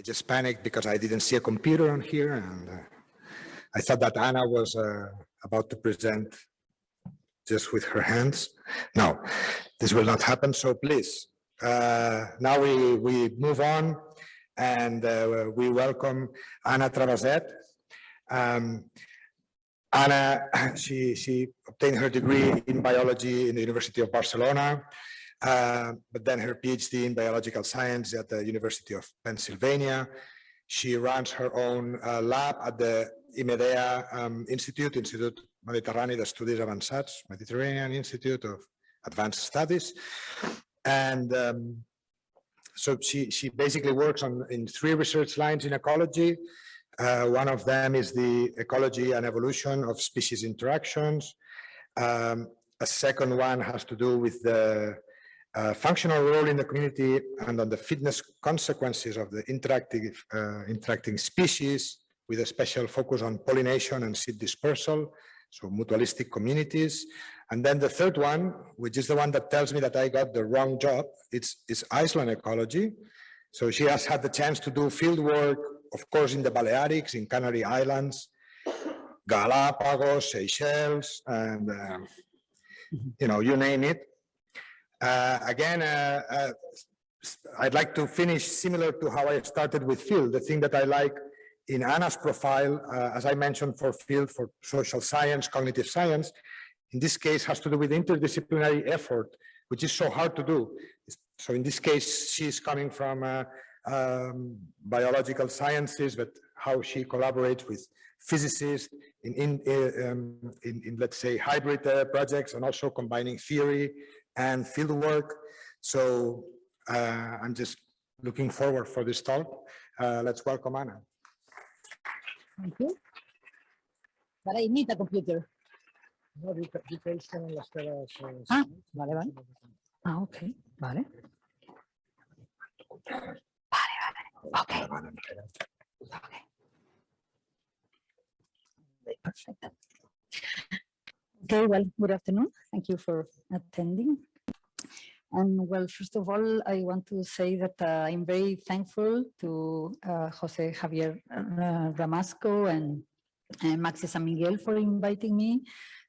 I just panicked because I didn't see a computer on here and uh, I thought that Anna was uh, about to present just with her hands. No, this will not happen. So please, uh, now we, we move on and uh, we welcome Anna Traveset. Um, Anna, she, she obtained her degree in biology in the University of Barcelona, uh, but then her PhD in biological science at the University of Pennsylvania. She runs her own uh, lab at the IMEDEA um, Institute, Institut Mediterrani d'Estudis Avançats, Mediterranean Institute of Advanced Studies. And um, so she, she basically works on in three research lines in ecology. Uh, one of them is the ecology and evolution of species interactions. Um, a second one has to do with the uh, functional role in the community and on the fitness consequences of the interactive, uh, interacting species with a special focus on pollination and seed dispersal, so mutualistic communities. And then the third one, which is the one that tells me that I got the wrong job, it's, it's Iceland ecology. So she has had the chance to do field work, of course, in the Balearics, in Canary Islands, Galapagos, Seychelles, and, um, you know, you name it. Uh, again, uh, uh, I'd like to finish similar to how I started with Phil. The thing that I like in Anna's profile, uh, as I mentioned for field, for social science, cognitive science, in this case has to do with interdisciplinary effort, which is so hard to do. So in this case, she's coming from uh, um, biological sciences, but how she collaborates with physicists in, in, uh, um, in, in, let's say, hybrid projects and also combining theory and field work. So uh, I'm just looking forward for this talk. Uh, let's welcome Anna. Thank you. But I need a computer. Ah, vale, vale. Ah, ok, vale. Vale, vale. Okay. Okay. Perfect. Okay, well, good afternoon. Thank you for attending. And well, first of all, I want to say that uh, I'm very thankful to uh, Jose Javier uh, Ramasco and uh, Maxi San Miguel for inviting me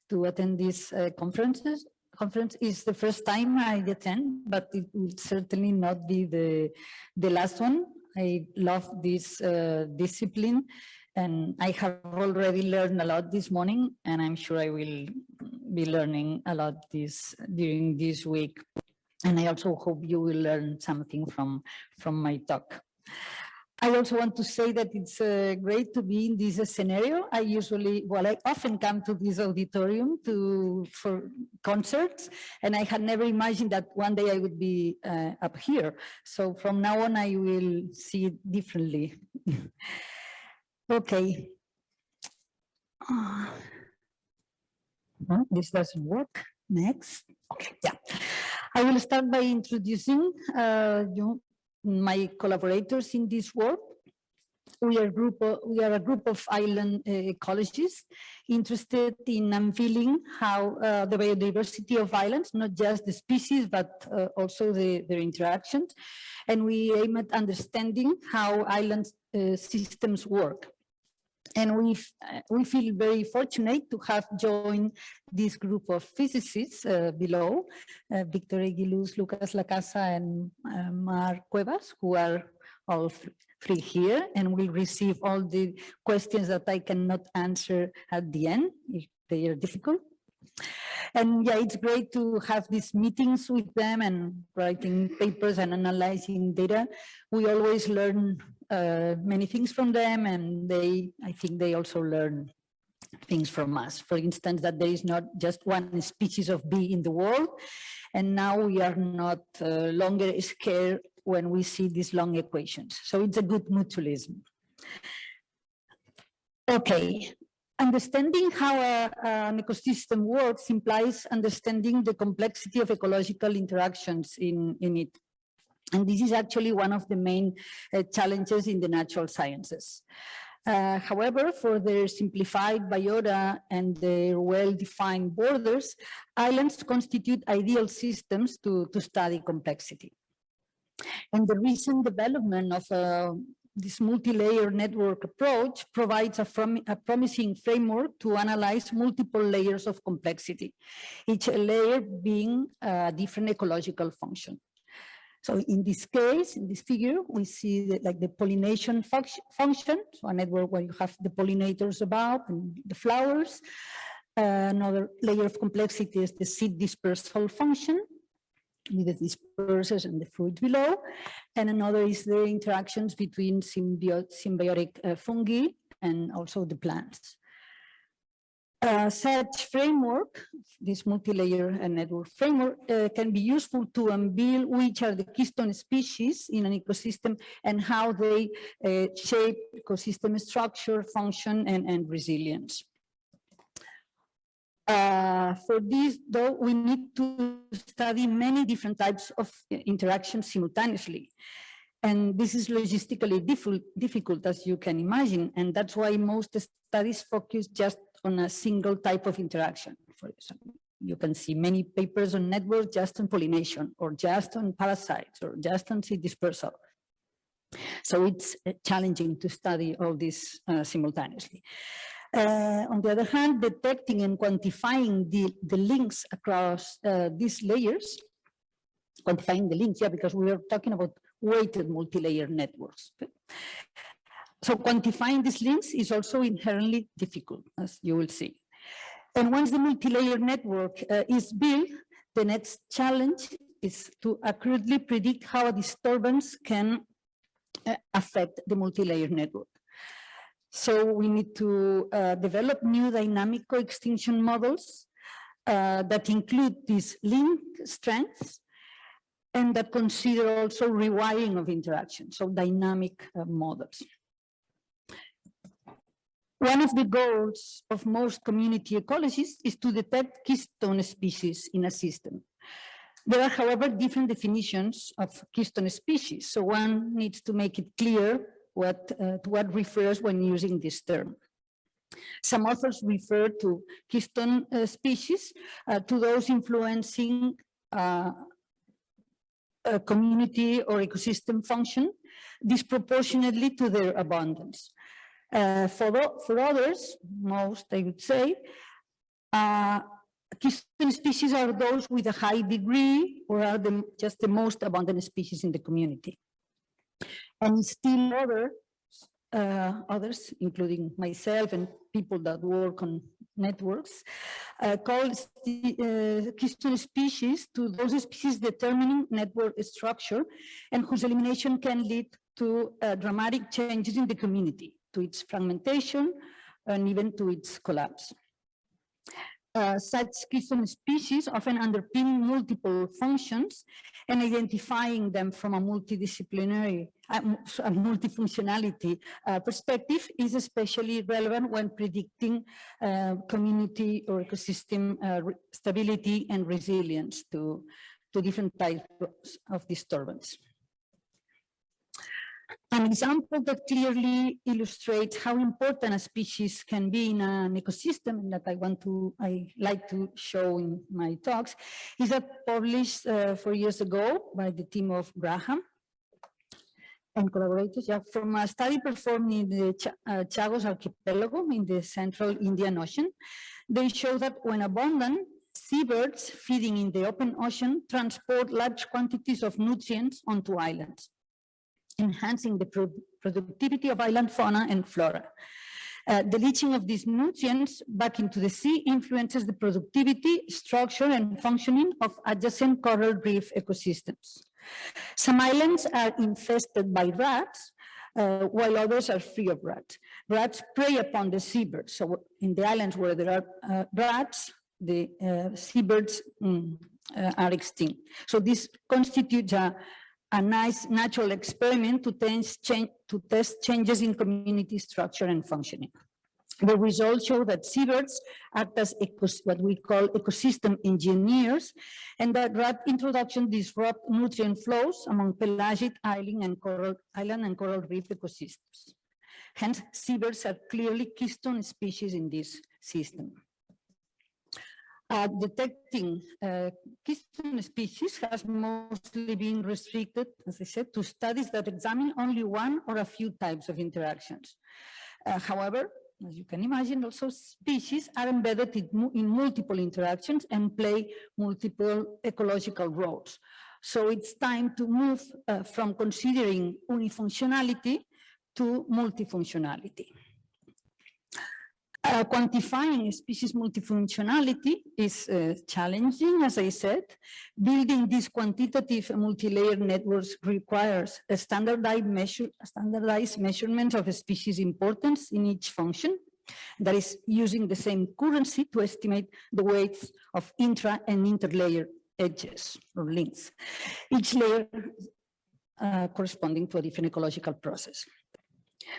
to attend this uh, conferences. Conference is the first time I attend, but it will certainly not be the, the last one. I love this uh, discipline and I have already learned a lot this morning and I'm sure I will be learning a lot this during this week. And I also hope you will learn something from, from my talk. I also want to say that it's uh, great to be in this scenario. I usually, well, I often come to this auditorium to for concerts, and I had never imagined that one day I would be uh, up here. So from now on, I will see it differently. okay. Uh, this doesn't work. Next. Okay, yeah. I will start by introducing uh, you, my collaborators in this work. We are, group of, we are a group of island uh, ecologists interested in unveiling how uh, the biodiversity of islands, not just the species, but uh, also the, their interactions. And we aim at understanding how island uh, systems work. And we we feel very fortunate to have joined this group of physicists uh, below, uh, Victor Eguíluz, Lucas Lacasa, and uh, Mar Cuevas, who are all three here and will receive all the questions that I cannot answer at the end if they are difficult. And yeah, it's great to have these meetings with them and writing papers and analyzing data. We always learn uh, many things from them and they, I think they also learn things from us. For instance, that there is not just one species of bee in the world. And now we are not uh, longer scared when we see these long equations. So it's a good mutualism. Okay, understanding how a, an ecosystem works implies understanding the complexity of ecological interactions in, in it. And this is actually one of the main uh, challenges in the natural sciences. Uh, however, for their simplified biota and their well-defined borders, islands constitute ideal systems to, to study complexity. And the recent development of uh, this multi-layer network approach provides a, prom- a promising framework to analyze multiple layers of complexity, each layer being a different ecological function. So in this case, in this figure, we see that like the pollination func- function, so a network where you have the pollinators above and the flowers. another layer of complexity is the seed dispersal function, with the dispersers and the fruit below. And another is the interactions between symbiotic uh, fungi and also the plants. Such framework, this multi-layer uh, network framework, uh, can be useful to unveil which are the keystone species in an ecosystem and how they uh, shape ecosystem structure, function, and, and resilience. Uh, for this, though, we need to study many different types of interactions simultaneously. And this is logistically difficult, as you can imagine. And that's why most studies focus just on a single type of interaction. For example, you can see many papers on networks just on pollination or just on parasites or just on seed dispersal. So it's uh, challenging to study all this uh, simultaneously. Uh, on the other hand, detecting and quantifying the, the links across uh, these layers, quantifying the links, yeah, because we are talking about weighted multi-layer networks. So quantifying these links is also inherently difficult, as you will see. And once the multi-layer network uh, is built, the next challenge is to accurately predict how a disturbance can uh, affect the multi-layer network. So we need to uh, develop new dynamic co-extinction models uh, that include these link strengths and that consider also rewiring of interaction, so dynamic uh, models. One of the goals of most community ecologists is to detect keystone species in a system. There are, however, different definitions of keystone species, so one needs to make it clear what, uh, what refers when using this term. Some authors refer to keystone uh, species uh, to those influencing uh, a community or ecosystem function disproportionately to their abundance. Uh, for, for others, most I would say, uh, keystone species are those with a high degree or are the, just the most abundant species in the community. And still other, uh, others, including myself and people that work on networks, uh, call uh, keystone species to those species determining network structure and whose elimination can lead to uh, dramatic changes in the community, to its fragmentation and even to its collapse. Uh, such keystone species often underpin multiple functions and identifying them from a multidisciplinary, uh, a multifunctionality uh, perspective is especially relevant when predicting uh, community or ecosystem uh, stability and resilience to, to different types of disturbance. An example that clearly illustrates how important a species can be in an ecosystem and that I want to, I like to show in my talks is that published uh, four years ago by the team of Graham and collaborators yeah, from a study performed in the Ch uh, Chagos archipelago in the central Indian Ocean. They show that when abundant, seabirds feeding in the open ocean transport large quantities of nutrients onto islands enhancing the pro productivity of island fauna and flora. Uh, the leaching of these nutrients back into the sea influences the productivity, structure, and functioning of adjacent coral reef ecosystems. Some islands are infested by rats, uh, while others are free of rats. Rats prey upon the seabirds. So in the islands where there are uh, rats, the uh, seabirds mm, uh, are extinct. So this constitutes a a nice natural experiment to test, change, to test changes in community structure and functioning. The results show that seabirds act as what we call ecosystem engineers, and that rat introduction disrupt nutrient flows among pelagic island and coral, island and coral reef ecosystems. Hence, seabirds are clearly keystone species in this system. Uh, detecting uh, keystone species has mostly been restricted, as I said, to studies that examine only one or a few types of interactions. Uh, however, as you can imagine, also species are embedded in, in multiple interactions and play multiple ecological roles. So it's time to move uh, from considering unifunctionality to multifunctionality. Uh, quantifying species multifunctionality is uh, challenging, as I said. Building these quantitative multi-layer networks requires a standardized, measure, standardized measurement of species importance in each function. That is using the same currency to estimate the weights of intra and interlayer edges or links. Each layer uh, corresponding to a different ecological process.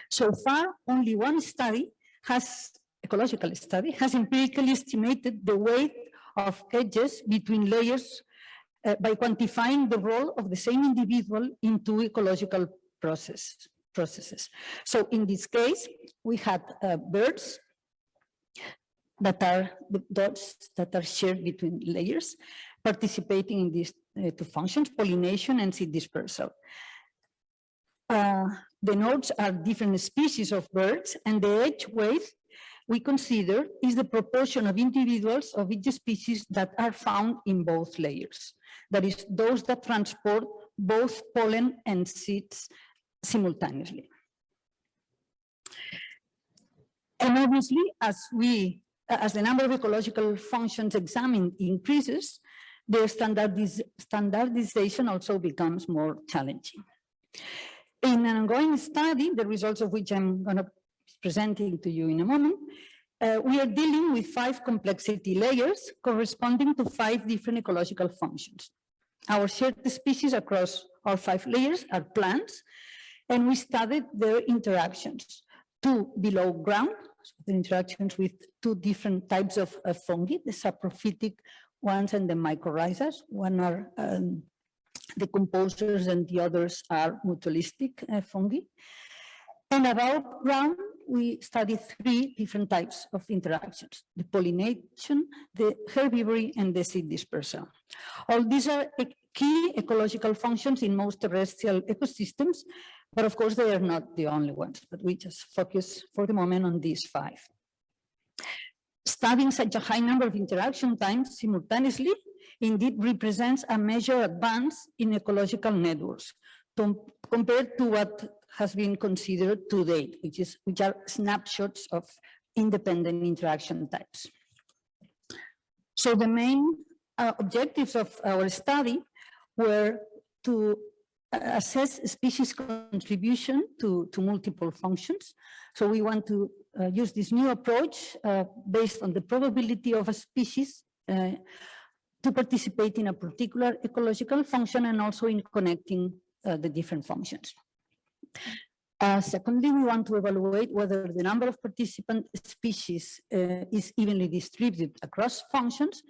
So far, only one study has ecological study has empirically estimated the weight of edges between layers uh, by quantifying the role of the same individual in two ecological process, processes. So in this case, we had uh, birds that are the dots that are shared between layers participating in these uh, two functions, pollination and seed dispersal. Uh, the nodes are different species of birds and the edge weight we consider is the proportion of individuals of each species that are found in both layers. That is, those that transport both pollen and seeds simultaneously. And obviously, as we, as the number of ecological functions examined increases, the standardiz standardization also becomes more challenging. In an ongoing study, the results of which I'm going to presenting to you in a moment, uh, we are dealing with five complexity layers corresponding to five different ecological functions. Our shared species across our five layers are plants, and we studied their interactions. Two below ground, so the interactions with two different types of uh, fungi, the saprophytic ones and the mycorrhizas. One are um, decomposers and the others are mutualistic uh, fungi. And above ground, we studied three different types of interactions, the pollination, the herbivory, and the seed dispersal. All these are key ecological functions in most terrestrial ecosystems, but of course they are not the only ones, but we just focus for the moment on these five. Studying such a high number of interaction times simultaneously indeed represents a major advance in ecological networks compared to what has been considered to date, which is which are snapshots of independent interaction types. So the main uh, objectives of our study were to uh, assess species contribution to, to multiple functions. So we want to uh, use this new approach uh, based on the probability of a species uh, to participate in a particular ecological function and also in connecting uh, the different functions. Uh, secondly, we want to evaluate whether the number of participant species uh, is evenly distributed across functions.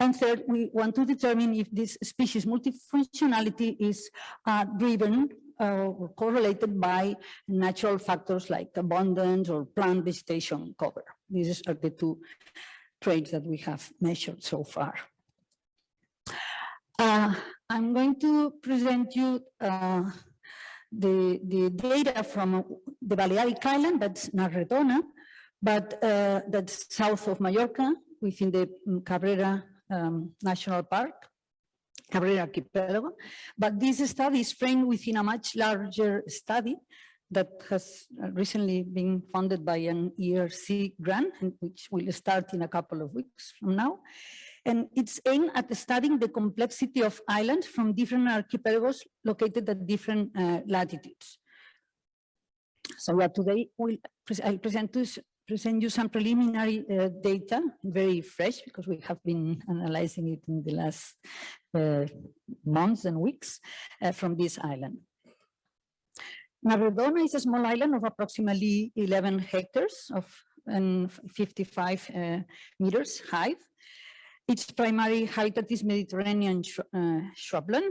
And third, we want to determine if this species multifunctionality is uh, driven uh, or correlated by natural factors like abundance or plant vegetation cover. These are the two traits that we have measured so far. Uh, I'm going to present you uh, the, the data from the Balearic Island, that's Na Redona, but uh, that's south of Mallorca within the mm, Cabrera um, National Park, Cabrera Archipelago. But this study is framed within a much larger study that has recently been funded by an ERC grant, which will start in a couple of weeks from now. And it's aimed at studying the complexity of islands from different archipelagos located at different uh, latitudes. So today we'll I'll present, to, present you some preliminary uh, data, very fresh because we have been analyzing it in the last uh, months and weeks uh, from this island. Na Redona is a small island of approximately 11 hectares of and 55 uh, meters height its primary habitat is Mediterranean sh uh, shrubland.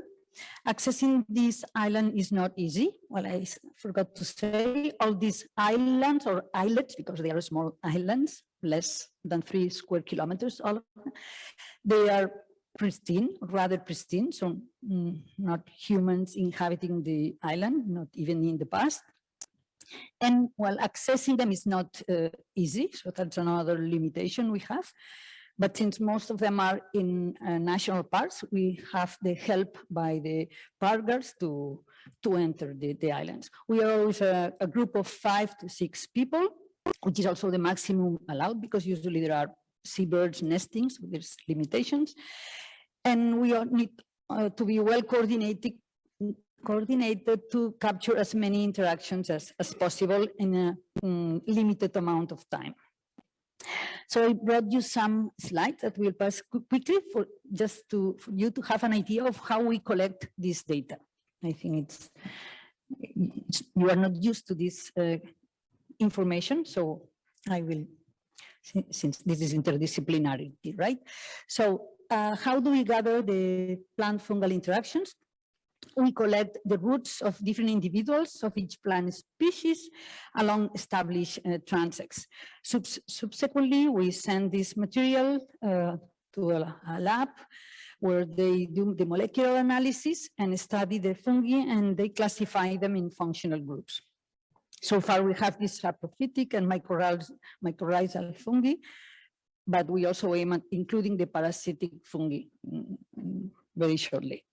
Accessing this island is not easy. Well, I forgot to say all these islands or islets, because they are small islands, less than three square kilometers. All. They are pristine, rather pristine, so mm, not humans inhabiting the island, not even in the past. And while accessing them is not uh, easy, so that's another limitation we have. But since most of them are in uh, national parks, we have the help by the parkers to, to enter the, the islands. We are always a, a group of five to six people, which is also the maximum allowed because usually there are seabirds nesting, so there's limitations. And we need uh, to be well coordinated coordinated to capture as many interactions as, as possible in a mm, limited amount of time. So I brought you some slides that we'll pass quickly for just to for you to have an idea of how we collect this data. I think it's, it's- you are not used to this uh, information, so I will, si- since this is interdisciplinarity, right? So uh, how do we gather the plant fungal interactions? We collect the roots of different individuals of each plant species along established uh, transects. Subs- Subsequently, we send this material uh, to a a lab where they do the molecular analysis and study the fungi and they classify them in functional groups. So far, we have this saprophytic and mycorrhizal mycorrhizal fungi, but we also aim at including the parasitic fungi mm, mm, very shortly.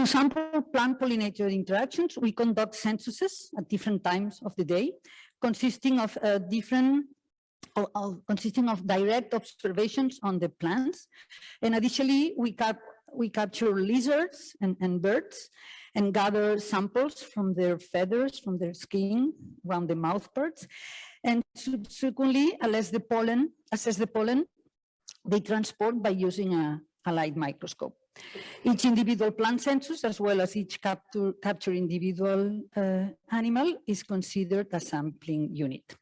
To sample plant pollinator interactions, we conduct censuses at different times of the day, consisting of uh, different, of- consisting of direct observations on the plants. And additionally, we cap, we capture lizards and, and birds and gather samples from their feathers, from their skin, around the mouth parts. And subsequently, assess the pollen, assess the pollen they transport by using a, a light microscope. Each individual plant census, as well as each capture, capture individual uh, animal is considered a sampling unit.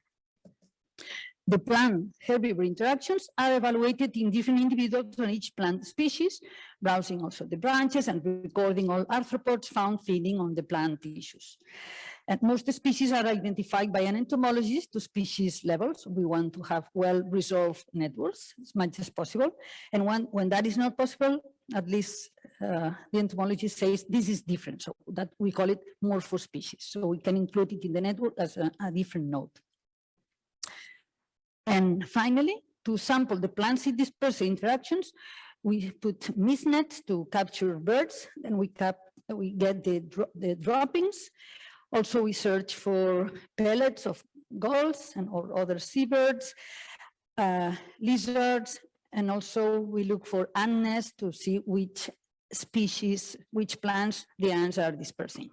The plant herbivore interactions are evaluated in different individuals on each plant species, browsing also the branches and recording all arthropods found feeding on the plant tissues. And most species are identified by an entomologist to species levels. We want to have well-resolved networks as much as possible. And when, when that is not possible, at least uh, the entomologist says this is different. So that we call it morphospecies. So we can include it in the network as a, a different node. And finally, to sample the plant seed dispersal interactions, we put mist nets to capture birds and we cap, we get the, dro- the droppings. Also, we search for pellets of gulls and or other seabirds, uh, lizards, and also we look for ant nests to see which species, which plants the ants are dispersing.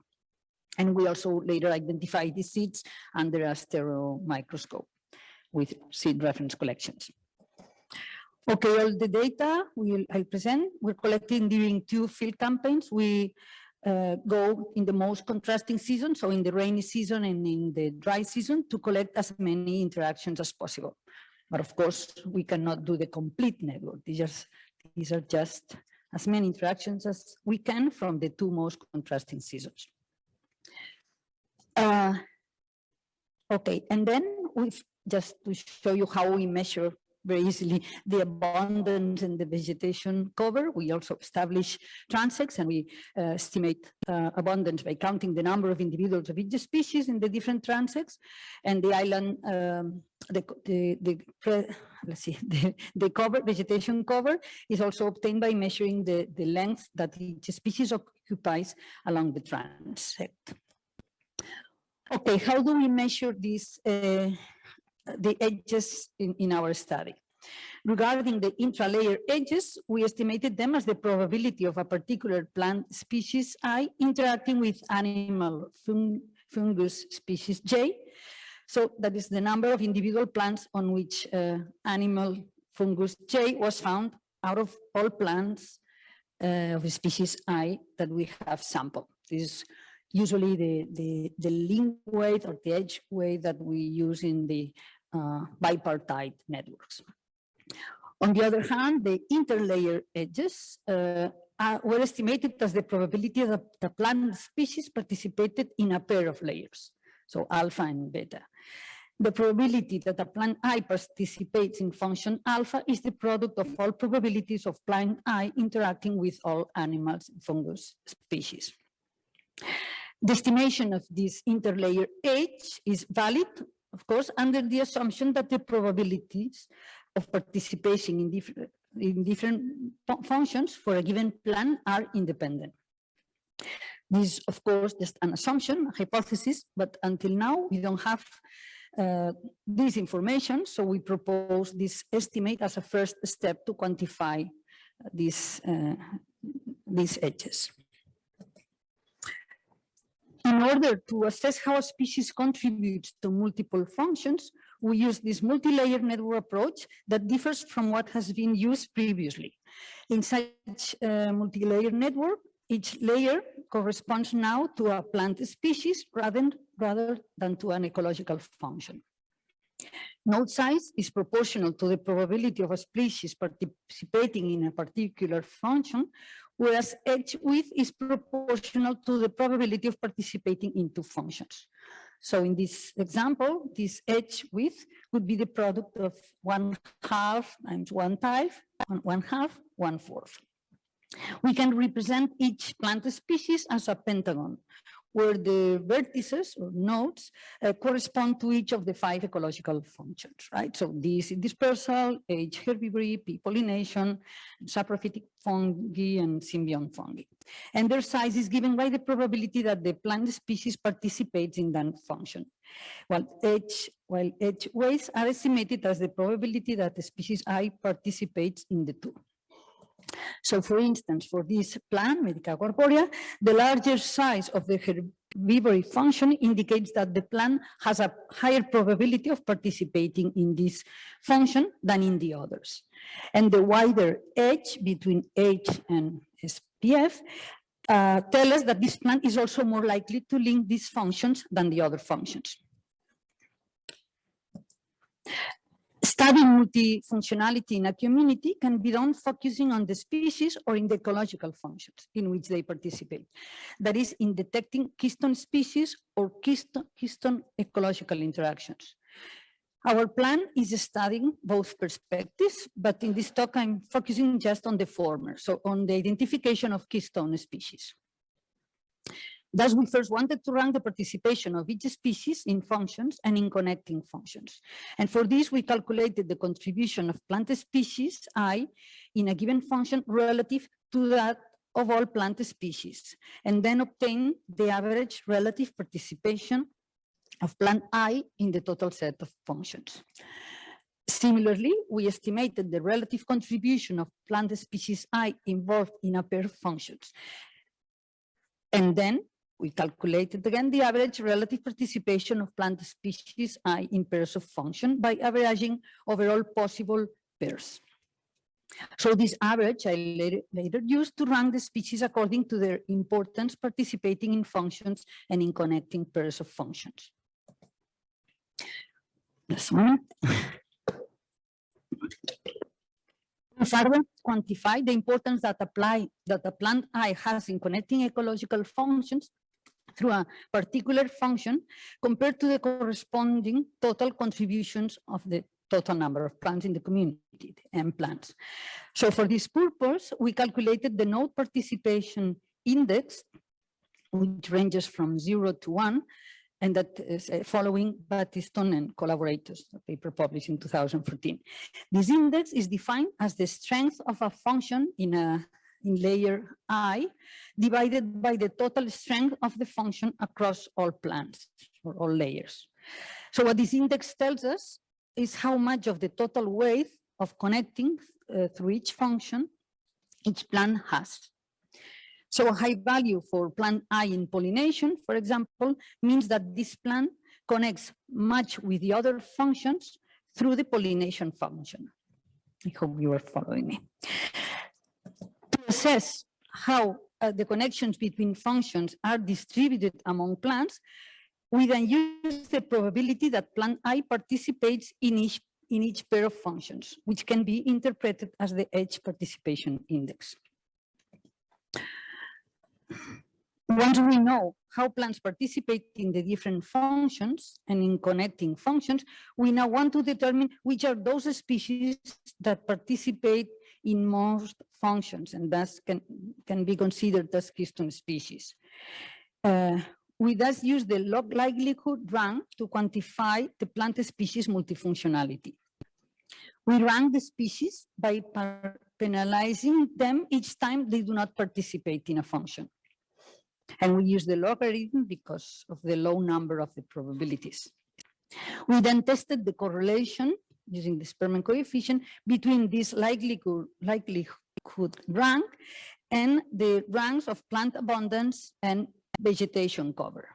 And we also later identify the seeds under a stereo microscope with seed reference collections. Okay, all the data will I present, we're collecting during two field campaigns. We uh, go in the most contrasting season, so in the rainy season and in the dry season to collect as many interactions as possible. But of course, we cannot do the complete network. These are, these are just as many interactions as we can from the two most contrasting seasons. Uh, Okay, and then we've just to show you how we measure very easily the abundance and the vegetation cover. We also establish transects and we uh, estimate uh, abundance by counting the number of individuals of each species in the different transects. And the island, um, the, the, the, let's see, the, the cover, vegetation cover is also obtained by measuring the, the length that each species occupies along the transect. Okay, how do we measure these, uh, the edges in, in our study? Regarding the intralayer edges, we estimated them as the probability of a particular plant species I interacting with animal fung- fungus species J. So that is the number of individual plants on which uh, animal fungus J was found out of all plants uh, of species I that we have sampled. This is usually the, the, the link weight or the edge weight that we use in the uh, bipartite networks. On the other hand, the interlayer edges uh, are, were estimated as the probability that the plant species participated in a pair of layers, so alpha and beta. The probability that a plant I participates in function alpha is the product of all probabilities of plant I interacting with all animals and fungus species. The estimation of this interlayer edge is valid, of course, under the assumption that the probabilities of participation in different, in different functions for a given plan are independent. This, is, of course, just an assumption, a hypothesis, but until now, we don't have uh, this information, so we propose this estimate as a first step to quantify these, uh, these edges. In order to assess how a species contributes to multiple functions, we use this multi-layer network approach that differs from what has been used previously. In such a multi-layer network, each layer corresponds now to a plant species rather, rather than to an ecological function. Node size is proportional to the probability of a species participating in a particular function, whereas edge width is proportional to the probability of participating in two functions. So in this example, this edge width would be the product of one half times one type, one- one half, one fourth. We can represent each plant species as a pentagon, where the vertices or nodes uh, correspond to each of the five ecological functions, right? So this dispersal, H herbivory, pollination, saprophytic fungi, and symbiont fungi. And their size is given by the probability that the plant species participates in that function. While H, while edge weights are estimated as the probability that the species I participates in the two. So for instance, for this plant, Medicago arborea, the larger size of the herbivory function indicates that the plant has a higher probability of participating in this function than in the others. And the wider edge between H and SPF uh, tell us that this plant is also more likely to link these functions than the other functions. Studying multifunctionality in a community can be done focusing on the species or in the ecological functions in which they participate. That is in detecting keystone species or keystone, keystone ecological interactions. Our plan is studying both perspectives, but in this talk, I'm focusing just on the former, so on the identification of keystone species. Thus, we first wanted to rank the participation of each species in functions and in connecting functions. And for this, we calculated the contribution of plant species I in a given function relative to that of all plant species, and then obtain the average relative participation of plant I in the total set of functions. Similarly, we estimated the relative contribution of plant species I involved in a pair of functions. And then we calculated again the average relative participation of plant species I in pairs of function by averaging over all possible pairs. So this average I later, later used to rank the species according to their importance participating in functions and in connecting pairs of functions. This one. Further quantify the importance that apply that the plant I has in connecting ecological functions through a particular function compared to the corresponding total contributions of the total number of plants in the community, M plants. So for this purpose, we calculated the node participation index, which ranges from zero to one, and that is uh, following Battiston and collaborators, a paper published in 2014. This index is defined as the strength of a function in a in layer i divided by the total strength of the function across all plants or all layers. So what this index tells us is how much of the total weight of connecting uh, through each function each plant has. So a high value for plant I in pollination, for example, means that this plant connects much with the other functions through the pollination function. I hope you are following me. Assess how uh, the connections between functions are distributed among plants, we then use the probability that plant I participates in each, in each pair of functions, which can be interpreted as the edge participation index. Once we know how plants participate in the different functions and in connecting functions, we now want to determine which are those species that participate in most functions and thus can, can be considered as keystone species. Uh, we thus use the log likelihood rank to quantify the plant species multifunctionality. We rank the species by penalizing them each time they do not participate in a function. And we use the logarithm because of the low number of the probabilities. We then tested the correlation using the Spearman coefficient between this likelihood, likelihood rank and the ranks of plant abundance and vegetation cover.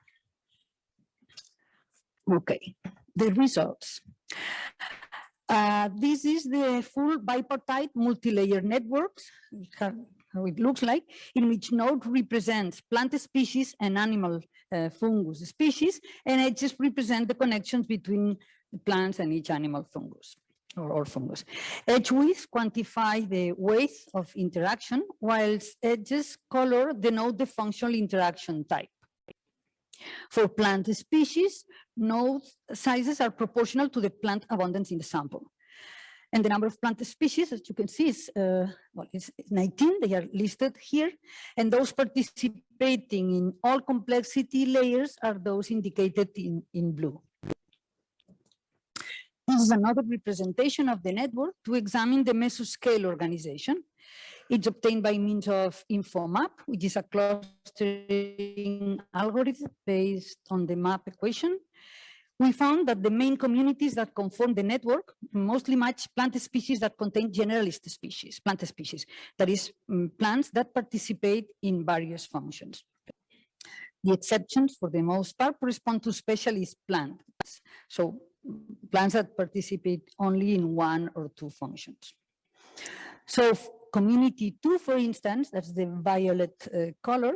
Okay, the results. Uh, this is the full bipartite multi-layer networks, how it looks like, in which node represents plant species and animal uh, fungus species, and it just represent the connections between plants and each animal fungus or, or fungus. Edge widths quantify the weight of interaction, whilst edges color denote the functional interaction type. For plant species, node sizes are proportional to the plant abundance in the sample. And the number of plant species, as you can see, is uh, well, it's 19. They are listed here. And those participating in all complexity layers are those indicated in, in blue. Is another representation of the network to examine the mesoscale organization. It's obtained by means of InfoMap, which is a clustering algorithm based on the map equation. We found that the main communities that conform the network mostly match plant species that contain generalist species, plant species, that is um, plants that participate in various functions. The exceptions, for the most part, correspond to specialist plants. So plants that participate only in one or two functions. So community two, for instance, that's the violet uh, color,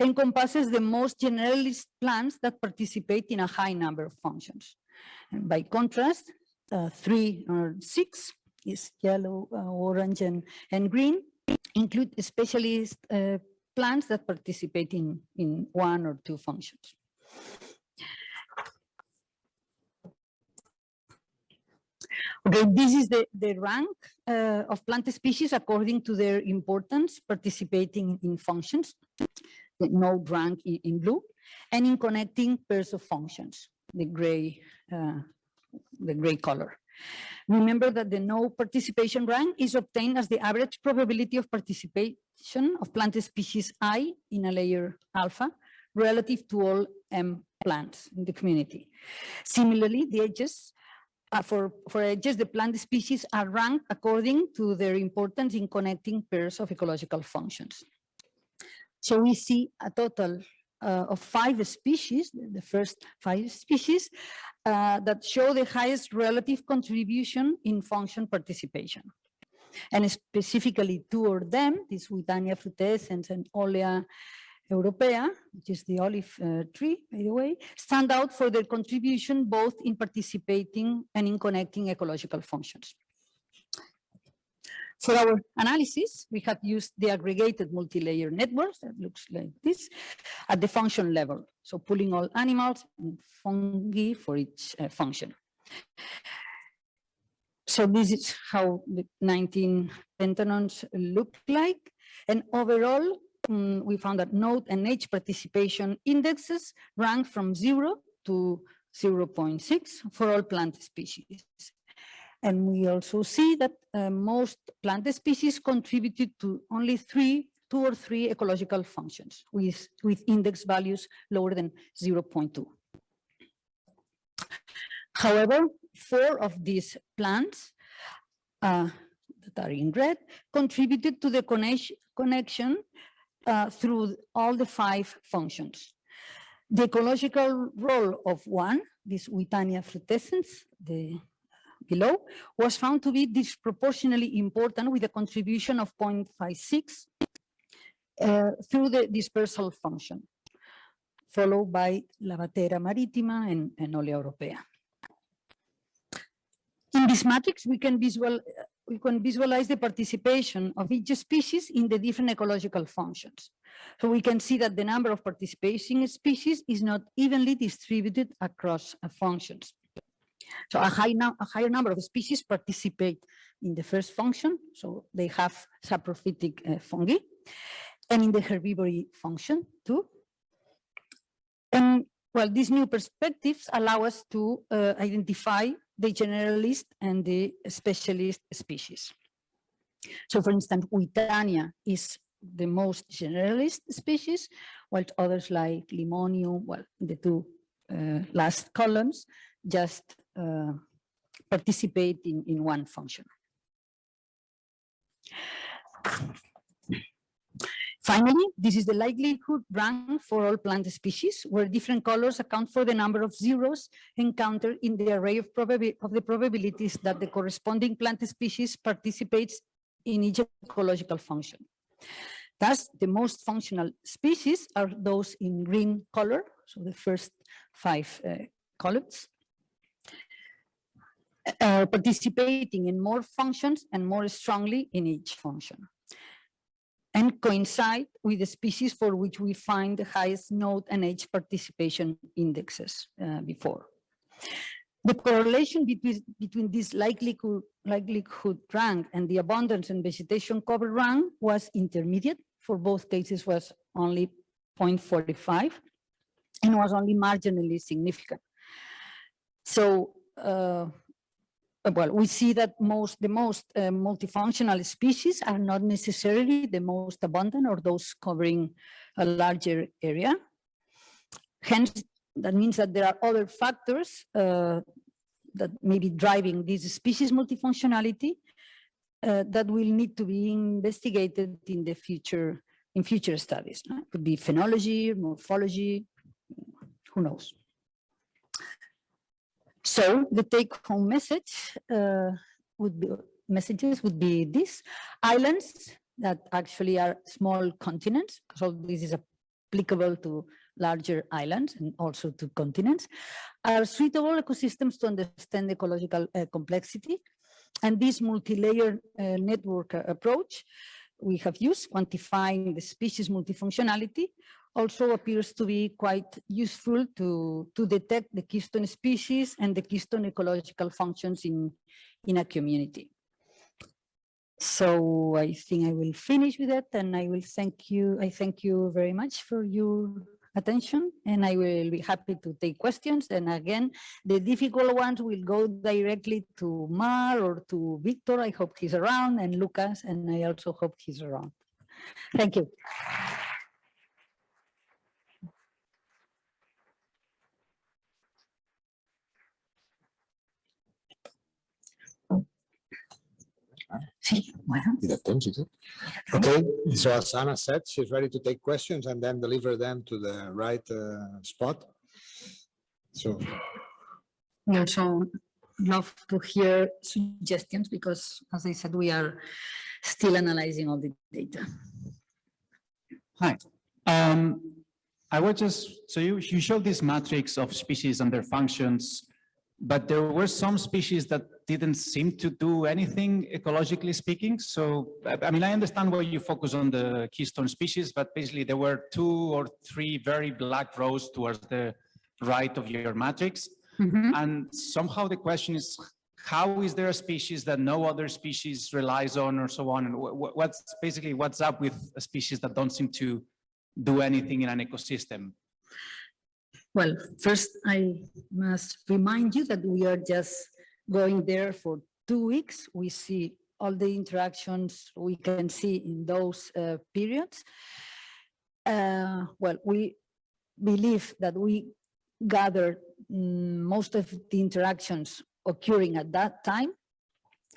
encompasses the most generalist plants that participate in a high number of functions. And by contrast, uh, three or six is yellow, uh, orange, and, and green, include specialist uh, plants that participate in, in one or two functions. Okay, this is the, the rank uh, of plant species according to their importance participating in functions, the node rank in, in blue, and in connecting pairs of functions, the gray, uh, the gray color. Remember that the node participation rank is obtained as the average probability of participation of plant species I in a layer alpha relative to all M plants in the community. Similarly, the edges uh, for, for edges, the plant species are ranked according to their importance in connecting pairs of ecological functions. So we see a total uh, of five species, the first five species, uh, that show the highest relative contribution in function participation. And specifically two of them, this Withania frutescens and Olea Europaea, which is the olive uh, tree, by the way, stand out for their contribution both in participating and in connecting ecological functions. For our analysis, we have used the aggregated multi-layer networks that looks like this at the function level. So pulling all animals and fungi for each uh, function. So this is how the 19 pentagons look like. And overall, um, we found that node and edge participation indexes rank from 0 to 0.6 for all plant species. And we also see that uh, most plant species contributed to only three, two or three ecological functions with, with index values lower than 0.2. However, four of these plants uh, that are in red contributed to the connection uh, through all the five functions. The ecological role of one, this Withania frutescens, the below, was found to be disproportionately important with a contribution of 0.56 uh, through the dispersal function, followed by Lavatera maritima and, and Olea europaea. In this matrix, we can visual, we can visualize the participation of each species in the different ecological functions. So we can see that the number of participating species is not evenly distributed across uh, functions. So a, high a higher number of species participate in the first function, so they have saprophytic uh, fungi, and in the herbivory function too. And well, these new perspectives allow us to uh, identify the generalist and the specialist species. So for instance, Withania is the most generalist species, while others like Limonium, well, the two uh, last columns, just uh, participate in, in one function. Finally, this is the likelihood rank for all plant species, where different colors account for the number of zeros encountered in the array of, of the probabilities that the corresponding plant species participates in each ecological function. Thus, the most functional species are those in green color, so the first five uh, columns, uh, participating in more functions and more strongly in each function and coincide with the species for which we find the highest node and edge participation indexes uh, before. The correlation between, between this likelihood, likelihood rank and the abundance and vegetation cover rank was intermediate. For both cases was only 0.45 and was only marginally significant. So uh, well, we see that most the most uh, multifunctional species are not necessarily the most abundant or those covering a larger area. Hence, that means that there are other factors uh, that may be driving this species multifunctionality uh, that will need to be investigated in the future in future studies. It could be phenology, morphology, who knows. So the take home message uh, would be messages would be this islands that actually are small continents So this is applicable to larger islands and also to continents are suitable ecosystems to understand ecological uh, complexity. And this multi-layer uh, network uh, approach we have used quantifying the species multifunctionality also appears to be quite useful to, to detect the keystone species and the keystone ecological functions in, in a community. So I think I will finish with that and I will thank you. I thank you very much for your attention and I will be happy to take questions. And again, the difficult ones will go directly to Mar or to Victor. I hope he's around and Lucas, and I also hope he's around. Thank you. Sí, bueno. Okay, so as Anna said, she's ready to take questions and then deliver them to the right uh, spot. So, We also love to hear suggestions because, as I said, we are still analyzing all the data. Hi. Um, I was just, so you, you showed this matrix of species and their functions, but there were some species that didn't seem to do anything ecologically speaking. So, I mean, I understand why you focus on the keystone species, but basically there were two or three very black rows towards the right of your matrix. Mhm. And somehow the question is, how is there a species that no other species relies on or so on? And wh- wh- what's basically, what's up with a species that don't seem to do anything in an ecosystem? Well, first, I must remind you that we are just going there for two weeks. We see all the interactions we can see in those uh, periods. Uh, Well, we believe that we gather mm, most of the interactions occurring at that time.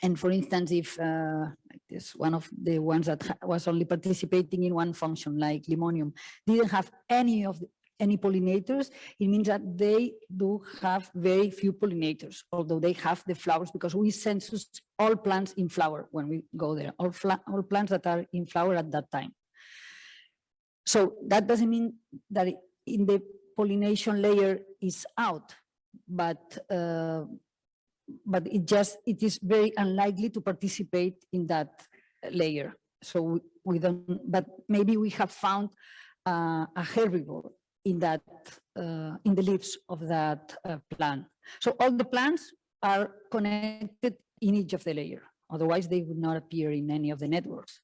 And for instance, if uh, like this one of the ones that was only participating in one function like limonium didn't have any of the, any pollinators, it means that they do have very few pollinators, although they have the flowers because we census all plants in flower when we go there, all, all plants that are in flower at that time. So that doesn't mean that in the pollination layer is out, but uh, but it just, it is very unlikely to participate in that layer. So we- we don't, but maybe we have found uh, a herbivore in that, uh, in the leaves of that uh, plant. So all the plants are connected in each of the layer. Otherwise, they would not appear in any of the networks.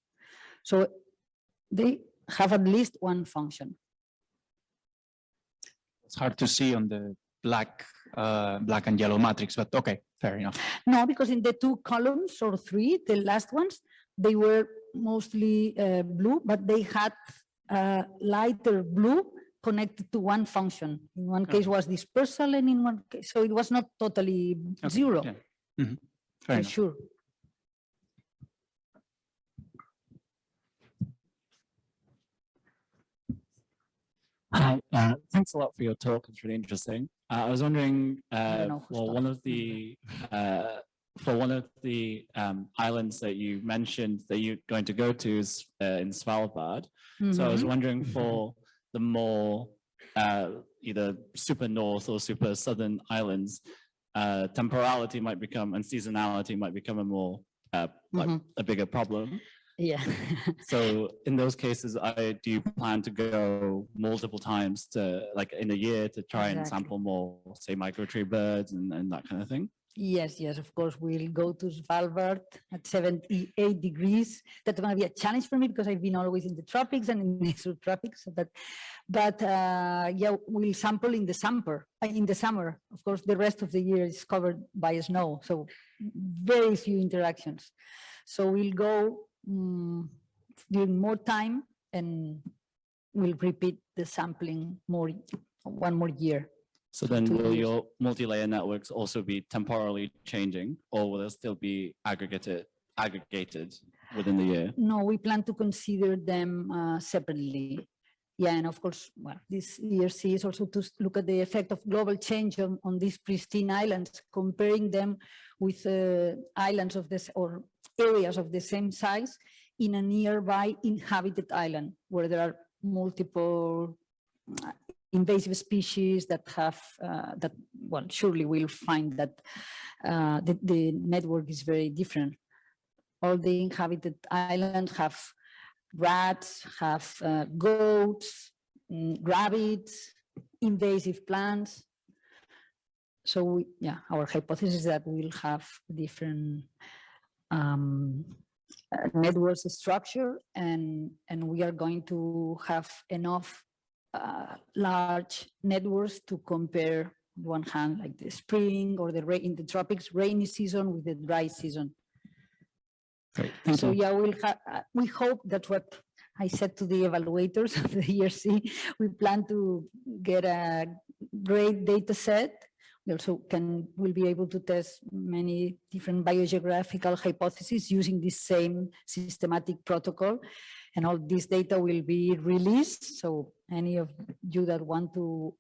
So they have at least one function. It's hard to see on the black, uh, black and yellow matrix, but okay, fair enough. No, because in the two columns or three, the last ones, they were mostly uh, blue, but they had uh, lighter blue connected to one function. In one case was dispersal and in one case, so it was not totally Okay, zero, yeah. Mhm. Fair for enough. sure. Hi, uh, thanks a lot for your talk. It's really interesting. Uh, I was wondering, uh, know who for one of the, uh, for one of the um, islands that you mentioned that you're going to go to is uh, in Svalbard. So I was Mhm. wondering for the more uh, either super north or super southern islands, uh, temporality might become and seasonality might become a more uh, like Mhm. a bigger problem. Yeah. So in those cases, I, do plan to go multiple times to, like in a year to try and sample more, say migratory birds and, and that kind of thing? Yes, yes, of course, we'll go to Svalbard at 78 degrees. That's going to be a challenge for me because I've been always in the tropics and in the subtropics. But, but uh, yeah, we'll sample in the summer. uh, In the summer, of course, the rest of the year is covered by snow, so very few interactions. So we'll go mm, during more time and we'll repeat the sampling more, one more year. So then will your multi-layer networks also be temporally changing or will they still be aggregated, aggregated within the year? No, we plan to consider them uh, separately. Yeah, and of course, well, this ERC is also to look at the effect of global change on, on these pristine islands, comparing them with uh, islands of this or areas of the same size in a nearby inhabited island where there are multiple uh, invasive species that have uh, that well surely we'll find that uh, the, the network is very different all the inhabited islands have rats, have uh, goats, mm, rabbits, invasive plants. So we, yeah, our hypothesis is that we'll have different um, uh, networks structure and, and we are going to have enough uh, large networks to compare on one hand like the spring or the rain in the tropics rainy season with the dry season. Great, thank So you. yeah, we'll have, we hope that what I said to the evaluators of the ERC, we plan to get a great data set. We also can, will be able to test many different biogeographical hypotheses using this same systematic protocol. And all this data will be released. So any of you that want to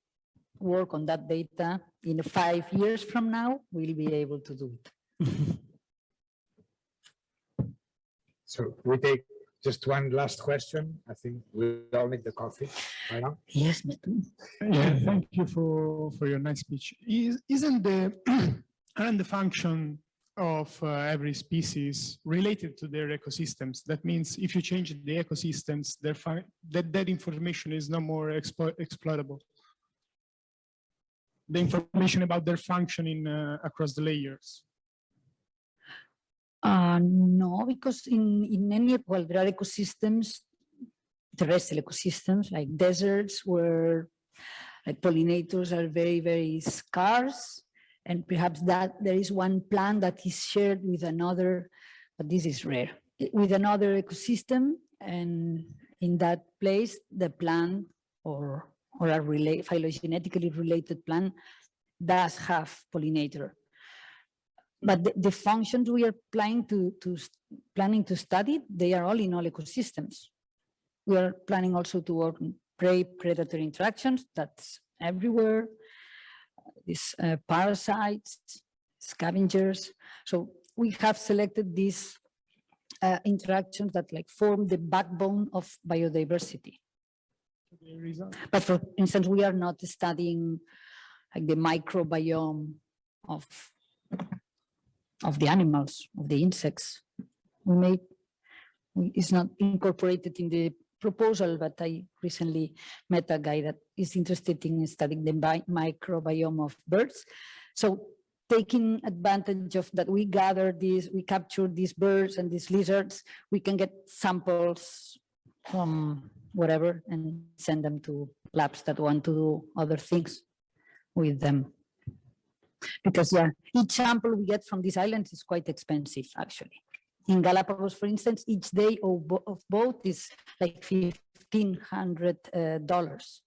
work on that data in five years from now, will be able to do it. So we take just one last question. I think we all need the coffee right now. Yes, Metu. Yeah, thank you for, for your nice speech. Is, isn't the, aren't the function of uh, every species related to their ecosystems? That means if you change the ecosystems, that, that information is no more exploit, exploitable. The information about their functioning uh, across the layers. Uh, no, because in, in any, well, there are ecosystems, terrestrial ecosystems like deserts where like pollinators are very, very scarce. And perhaps that there is one plant that is shared with another, but this is rare, with another ecosystem. And in that place, the plant or, or a relate, phylogenetically related plant does have pollinator but the, the functions we are planning to, to planning to study, they are all in all ecosystems. We are planning also to work on prey predator interactions, that's everywhere. These uh, parasites, scavengers. So we have selected these uh, interactions that like form the backbone of biodiversity. But for instance, we are not studying like the microbiome of of the animals, of the insects. We we- it's not incorporated in the proposal, but I recently met a guy that is interested in studying the microbiome of birds. So taking advantage of that we gather these, we capture these birds and these lizards, we can get samples from whatever and send them to labs that want to do other things with them. Because yeah, each sample we get from these islands is quite expensive, actually. In Galapagos, for instance, each day of, of boat is like fifteen hundred uh, dollars.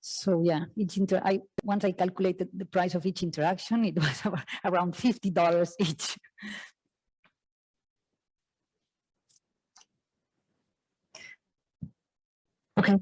So yeah, each inter, I, once I calculated the price of each interaction, it was around fifty dollars each. Okay,